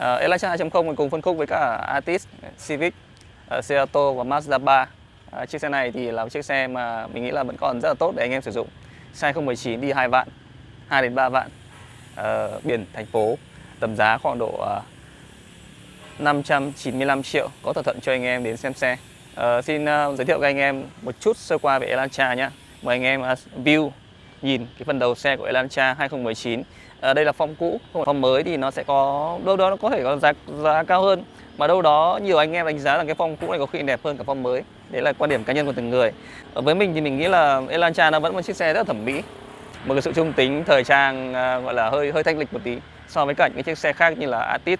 uh, Elantra 2.0 cùng phân khúc với cả Altis, Civic, ờ, uh, Cerato và Mazda 3 uh, ờ, chiếc xe này thì là một chiếc xe mà mình nghĩ là vẫn còn rất là tốt để anh em sử dụng. Xe 2019 đi 2 vạn 2 đến 3 vạn uh, biển thành phố tầm giá khoảng độ uh, 595 triệu có thỏa thuận cho anh em đến xem xe. Uh, xin uh, giới thiệu với anh em một chút sơ qua về Elantra nhé mời anh em uh, view nhìn cái phần đầu xe của Elantra 2019 à, đây là form cũ form mới thì nó sẽ có đâu đó nó có thể có giá giá cao hơn. Mà đâu đó nhiều anh em đánh giá rằng cái form cũ này có khi đẹp hơn cả form mới. Đấy là quan điểm cá nhân của từng người. À, với mình thì mình nghĩ là Elantra nó vẫn một chiếc xe rất là thẩm mỹ. Một cái sự trung tính thời trang à, gọi là hơi hơi thanh lịch một tí so với cả những chiếc xe khác như là Atis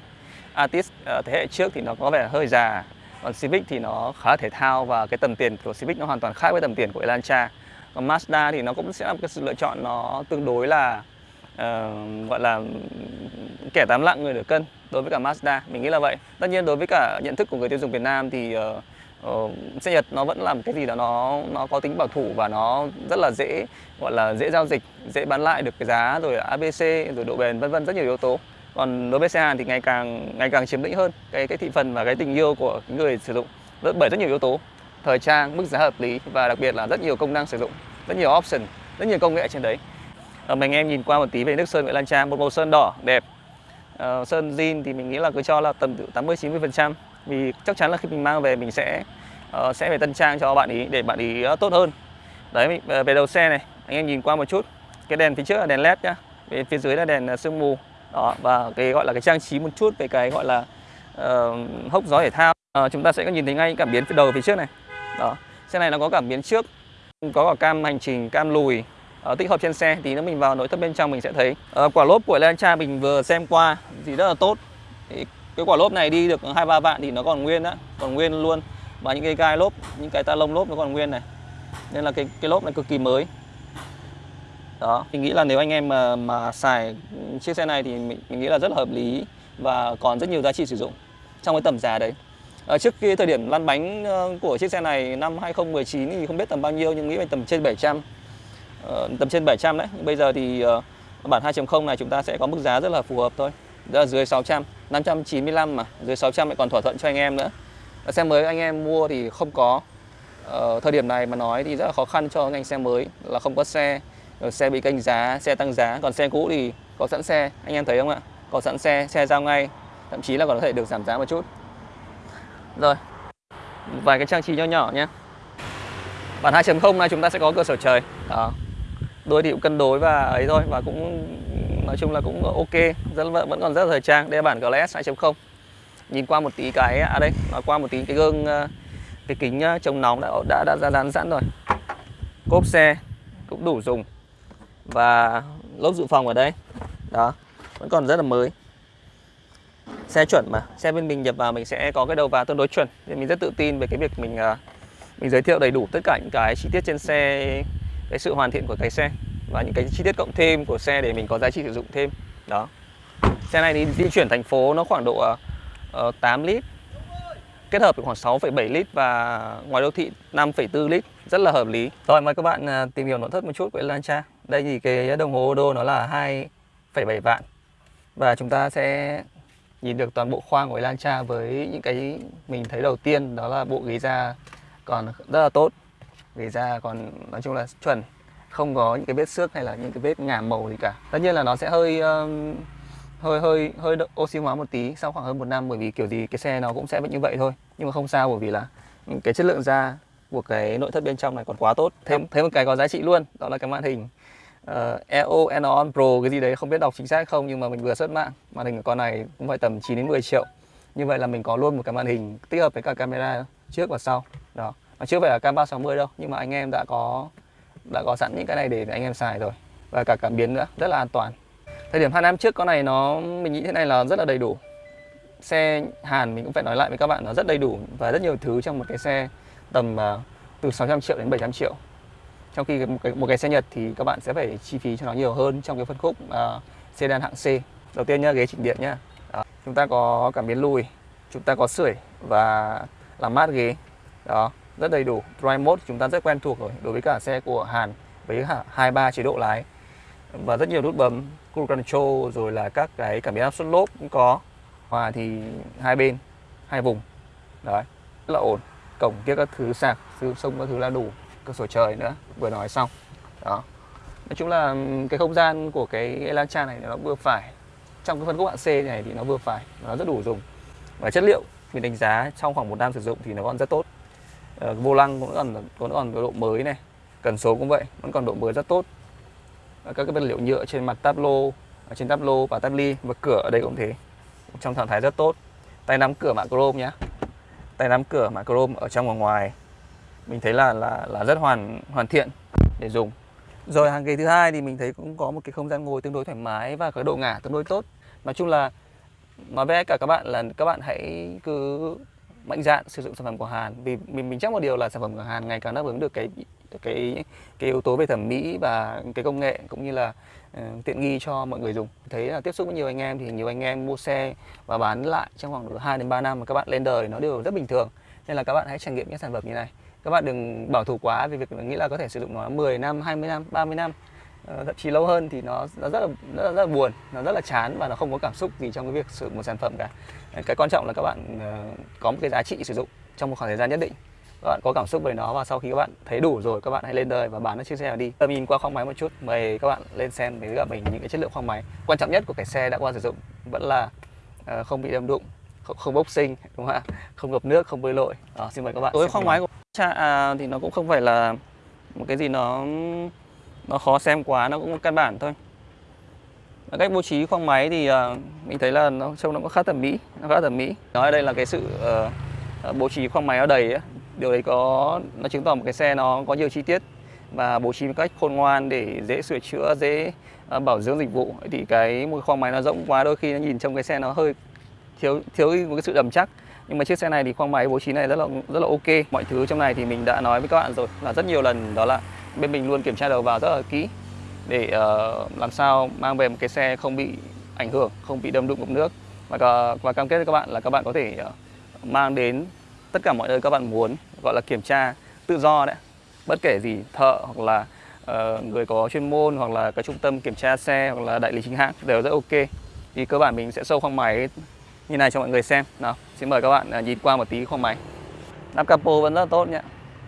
Atis à, ờ, thế hệ trước thì nó có vẻ hơi già còn Civic thì nó khá thể thao và cái tầm tiền của Civic nó hoàn toàn khác với tầm tiền của Elantra. Còn Mazda thì nó cũng sẽ là một cái sự lựa chọn nó tương đối là uh, gọi là kẻ tám lạng người nửa cân đối với cả Mazda. Mình nghĩ là vậy. Tất nhiên đối với cả nhận thức của người tiêu dùng Việt Nam thì uh, uh, xe Nhật nó vẫn là một cái gì đó nó nó có tính bảo thủ và nó rất là dễ gọi là dễ giao dịch dễ bán lại được cái giá rồi ABC rồi độ bền vân vân rất nhiều yếu tố. Còn đối với xe Hàn thì ngày càng ngày càng chiếm lĩnh hơn cái cái thị phần và cái tình yêu của người sử dụng rất bởi rất nhiều yếu tố. Thời trang mức giá hợp lý và đặc biệt là rất nhiều công năng sử dụng rất nhiều option rất nhiều công nghệ trên đấy. Ờ, à, mình em nhìn qua một tí về nước sơn Nguyễn Lan Trang một màu sơn đỏ đẹp. À, sơn zin thì mình nghĩ là cứ cho là tầm 80 90 phần trăm. Vì chắc chắn là khi mình mang về mình sẽ uh, sẽ phải tân trang cho bạn ý để bạn ý uh, tốt hơn. Đấy về đầu xe này anh em nhìn qua một chút. Cái đèn phía trước là đèn led nhá. Về phía dưới là đèn sương mù. Đó và cái gọi là cái trang trí một chút về cái gọi là uh, hốc gió thể thao. Uh, chúng ta sẽ có nhìn thấy ngay cảm biến phía đầu phía trước này. Đó xe này nó có cảm biến trước có cả cam hành trình cam lùi uh, tích hợp trên xe thì nếu mình vào nội thất bên trong mình sẽ thấy. Uh, quả lốp của Elantra mình vừa xem qua thì rất là tốt. Thì cái quả lốp này đi được hai ba vạn thì nó còn nguyên đó còn nguyên luôn. Và những cái gai lốp những cái ta lông lốp nó còn nguyên này. Nên là cái cái lốp này cực kỳ mới. Đó mình nghĩ là nếu anh em mà mà xài chiếc xe này thì mình, mình nghĩ là rất là hợp lý và còn rất nhiều giá trị sử dụng trong cái tầm giá đấy. À, trước cái thời điểm lăn bánh của chiếc xe này năm 2019 thì không biết tầm bao nhiêu nhưng nghĩ là tầm trên 700 Ờ, tầm trên 700 đấy. Bây giờ thì ờ, bản 2.0 này chúng ta sẽ có mức giá rất là phù hợp thôi. Đó là dưới 600 595 mà. Dưới 600 lại còn thỏa thuận cho anh em nữa. Xe mới anh em mua thì không có. Ờ, thời điểm này mà nói thì rất là khó khăn cho ngành xe mới là không có xe. Rồi xe bị canh giá, xe tăng giá. Còn xe cũ thì có sẵn xe. Anh em thấy không ạ? Có sẵn xe xe giao ngay. Thậm chí là còn có thể được giảm giá một chút. Rồi, vài cái trang trí nho nhỏ nhé. Bản 2.0 này chúng ta sẽ có cửa sổ trời. Đó đôi thì cũng cân đối và ấy thôi và cũng nói chung là cũng ok. Rất vẫn còn rất là thời trang. Đây là bản GLS 2.0 nhìn qua một tí cái à đây nói qua một tí cái gương à, cái kính à, chống nóng đã đã đã, ra dán sẵn rồi. Cốp xe cũng đủ dùng. Và lốp dự phòng ở đây. Đó vẫn còn rất là mới. Xe chuẩn mà xe bên mình nhập vào mình sẽ có cái đầu vào tương đối chuẩn. Nên mình rất tự tin về cái việc mình à, mình giới thiệu đầy đủ tất cả những cái chi tiết trên xe cái sự hoàn thiện của cái xe và những cái chi tiết cộng thêm của xe để mình có giá trị sử dụng thêm. Đó. Xe này thì di chuyển thành phố nó khoảng độ ờ, ờ, uh, 8 lít kết hợp với khoảng 6,7 lít và ngoài đô thị 5,4 lít rất là hợp lý. Rồi mời các bạn ờ, tìm hiểu nội thất một chút của Elantra. Đây thì cái đồng hồ đô nó là 2,7 vạn. Và chúng ta sẽ nhìn được toàn bộ khoang của Elantra với những cái mình thấy đầu tiên đó là bộ ghế da còn rất là tốt ghế da còn nói chung là chuẩn không có những cái vết xước hay là những cái vết ngả màu gì cả. Tất nhiên là nó sẽ hơi um, hơi hơi hơi oxy hóa một tí sau khoảng hơn một năm bởi vì kiểu gì cái xe nó cũng sẽ vẫn như vậy thôi. Nhưng mà không sao bởi vì là cái chất lượng da của cái nội thất bên trong này còn quá tốt. Thêm thêm một cái có giá trị luôn đó là cái màn hình ờ, uh, EO Enon Pro cái gì đấy không biết đọc chính xác không nhưng mà mình vừa xuất mạng màn hình của con này cũng phải tầm 9 đến 10 triệu. Như vậy là mình có luôn một cái màn hình tích hợp với cả camera trước và sau đó nó chưa phải là cam 360 đâu nhưng mà anh em đã có đã có sẵn những cái này để anh em xài rồi. Và cả cảm biến nữa rất là an toàn. Thời điểm hai năm trước con này nó mình nghĩ thế này là rất là đầy đủ. Xe Hàn mình cũng phải nói lại với các bạn nó rất đầy đủ và rất nhiều thứ trong một cái xe tầm uh, từ 600 triệu đến 700 triệu. Trong khi một cái, một cái xe Nhật thì các bạn sẽ phải chi phí cho nó nhiều hơn trong cái phân khúc uh, sedan hạng C. Đầu tiên nhá ghế chỉnh điện nhá. Đó. chúng ta có cảm biến lùi chúng ta có sưởi và làm mát ghế. Đó rất đầy đủ. Drive mode chúng ta rất quen thuộc rồi, đối với cả xe của Hàn với hai ba chế độ lái. Và rất nhiều nút bấm, cruise control, rồi là các cái cảm biến áp suất lốp cũng có. Hòa thì hai bên, hai vùng. Đấy, rất là ổn. Cổng kia các thứ sạc sử sông các thứ là đủ. Cửa sổ trời nữa, vừa nói xong. Đó. Nói chung là cái không gian của cái Elantra này nó vừa phải. Trong cái phân khúc hạng C này thì nó vừa phải, nó rất đủ dùng. Và chất liệu mình đánh giá trong khoảng một năm sử dụng thì nó còn rất tốt. Ờ, vô lăng cũng còn vẫn còn độ mới này. Cần số cũng vậy, vẫn còn độ mới rất tốt. Các cái vật liệu nhựa trên mặt táp lô trên táp lô và táp ly và cửa ở đây cũng thế. Trong trạng thái rất tốt. Tay nắm cửa mạ chrome nhé tay nắm cửa mạ chrome ở trong và ngoài, mình thấy là là là rất hoàn hoàn thiện để dùng. Rồi hàng ghế thứ hai thì mình thấy cũng có một cái không gian ngồi tương đối thoải mái và cái độ ngả tương đối tốt. Nói chung là, nói với cả các bạn là các bạn hãy cứ mạnh dạn sử dụng sản phẩm của Hàn. Vì mình mình chắc một điều là sản phẩm của Hàn ngày càng đáp ứng được cái cái cái yếu tố về thẩm mỹ và cái công nghệ cũng như là uh, tiện nghi cho mọi người dùng. Thấy là tiếp xúc với nhiều anh em thì nhiều anh em mua xe và bán lại trong khoảng 2 đến 3 năm mà các bạn lên đời nó đều rất bình thường. Nên là các bạn hãy trải nghiệm những sản phẩm như này. Các bạn đừng bảo thủ quá vì việc nghĩ là có thể sử dụng nó 10 năm 20 năm 30 năm thậm chí lâu hơn thì nó nó rất là rất là, rất là buồn nó rất là chán và nó không có cảm xúc gì trong cái việc sử dụng một sản phẩm cả. Cái quan trọng là các bạn uh, có một cái giá trị sử dụng trong một khoảng thời gian nhất định. Các bạn có cảm xúc về nó và sau khi các bạn thấy đủ rồi các bạn hãy lên đời và bán nó chiếc xe này đi. Tầm nhìn qua khoang máy một chút mời các bạn lên xem với cả mình những cái chất lượng khoang máy. Quan trọng nhất của cái xe đã qua sử dụng vẫn là uh, không bị đâm đụng không, không bốc sinh đúng không ạ? Không ngập nước không bơi lội. Đó, xin mời các bạn đối với khoang máy của cha à, thì nó cũng không phải là một cái gì nó nó khó xem quá nó cũng căn bản thôi. Cách bố trí khoang máy thì uh, mình thấy là nó trông nó có khá thẩm mỹ nó khá thẩm mỹ. Nói ở đây là cái sự uh, bố trí khoang máy nó đầy ấy. điều đấy có nó chứng tỏ một cái xe nó có nhiều chi tiết và bố trí một cách khôn ngoan để dễ sửa chữa dễ uh, bảo dưỡng dịch vụ. Thì cái một khoang máy nó rộng quá đôi khi nó nhìn trong cái xe nó hơi thiếu thiếu một cái sự đầm chắc. Nhưng mà chiếc xe này thì khoang máy bố trí này rất là rất là ok. Mọi thứ trong này thì mình đã nói với các bạn rồi là rất nhiều lần. Đó là bên mình luôn kiểm tra đầu vào rất là kỹ để uh, làm sao mang về một cái xe không bị ảnh hưởng không bị đâm đụng ngập nước. Và và cam kết với các bạn là các bạn có thể uh, mang đến tất cả mọi nơi các bạn muốn gọi là kiểm tra tự do đấy. Bất kể gì thợ hoặc là uh, người có chuyên môn hoặc là cái trung tâm kiểm tra xe hoặc là đại lý chính hãng đều rất ok. Thì cơ bản mình sẽ sâu khoang máy như này cho mọi người xem. Nào xin mời các bạn nhìn qua một tí khoang máy. Nắp capo vẫn rất tốt nhé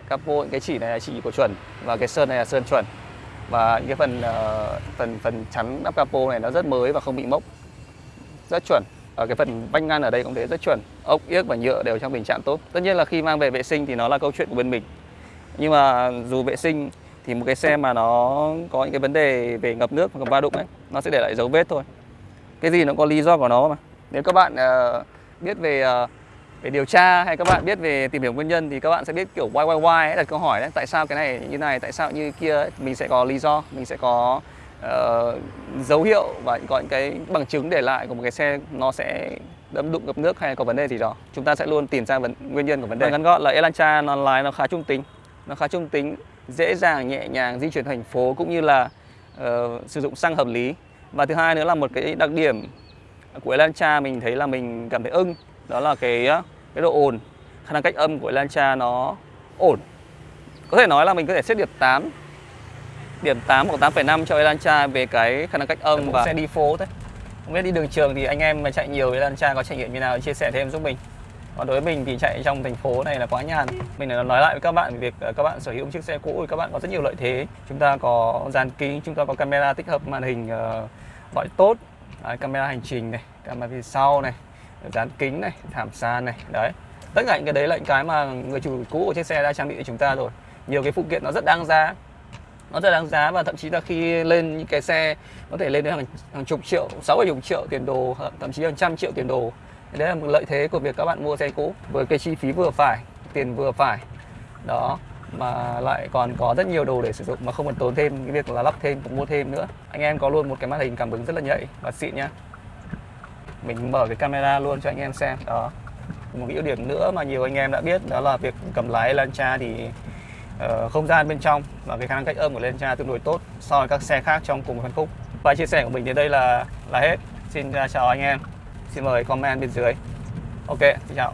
capo cái chỉ này là chỉ của chuẩn và cái sơn này là sơn chuẩn. Và những cái phần uh, phần phần chắn nắp capo này nó rất mới và không bị mốc. Rất chuẩn. Ở cái phần vách ngăn ở đây cũng thế rất chuẩn. Ốc yếc và nhựa đều trong tình trạng tốt. Tất nhiên là khi mang về vệ sinh thì nó là câu chuyện của bên mình. Nhưng mà dù vệ sinh thì một cái xe mà nó có những cái vấn đề về ngập nước hoặc va đụng ấy nó sẽ để lại dấu vết thôi. Cái gì nó có lý do của nó mà. Nếu các bạn uh, biết về uh, về điều tra hay các bạn biết về tìm hiểu nguyên nhân thì các bạn sẽ biết kiểu why why why đặt câu hỏi đấy. Tại sao cái này như này tại sao như kia ấy. mình sẽ có lý do mình sẽ có uh, dấu hiệu và có những cái bằng chứng để lại của một cái xe nó sẽ đâm đụng ngập nước hay có vấn đề gì đó. Chúng ta sẽ luôn tìm ra vấn, nguyên nhân của vấn đề. Vâng, ngắn gọn là Elantra nó lái nó khá trung tính. Nó khá trung tính dễ dàng nhẹ nhàng di chuyển thành phố cũng như là uh, sử dụng xăng hợp lý. Và thứ hai nữa là một cái đặc điểm của Elantra mình thấy là mình cảm thấy ưng. Đó là cái cái độ ồn khả năng cách âm của Elantra nó ổn. Có thể nói là mình có thể xếp điểm 8 điểm 8 hoặc 8,5 cho Elantra về cái khả năng cách âm và xe đi phố thế không biết đi đường trường thì anh em mà chạy nhiều Elantra có trải nghiệm như nào? Chia sẻ thêm giúp mình. Còn đối với mình thì chạy trong thành phố này là quá nhàn. Mình nói lại với các bạn về việc ờ, các bạn sở hữu một chiếc xe cũ thì các bạn có rất nhiều lợi thế. Chúng ta có dàn kính chúng ta có camera tích hợp màn hình uh, gọi tốt. Đấy, camera hành trình này camera phía sau này dán kính này thảm sàn này đấy. Tất cả những cái đấy là những cái mà người chủ cũ của chiếc xe đã trang bị cho chúng ta rồi. Nhiều cái phụ kiện nó rất đáng giá. Nó rất đáng giá và thậm chí là khi lên những cái xe có thể lên đến hàng, hàng chục triệu sáu bảy chục triệu tiền đồ thậm chí hàng trăm triệu tiền đồ. Đấy là một lợi thế của việc các bạn mua xe cũ với cái chi phí vừa phải tiền vừa phải. Đó mà lại còn có rất nhiều đồ để sử dụng mà không cần tốn thêm cái việc là lắp thêm cũng mua thêm nữa. Anh em có luôn một cái màn hình cảm ứng rất là nhạy và xịn nhá mình mở cái camera luôn cho anh em xem. Đó. Một cái ưu điểm nữa mà nhiều anh em đã biết đó là việc cầm lái Lancia thì uh, không gian bên trong và cái khả năng cách âm của Lancia tương đối tốt so với các xe khác trong cùng phân khúc. Và chia sẻ của mình đến đây là là hết. Xin à, chào anh em. Xin mời comment bên dưới. Ok xin chào.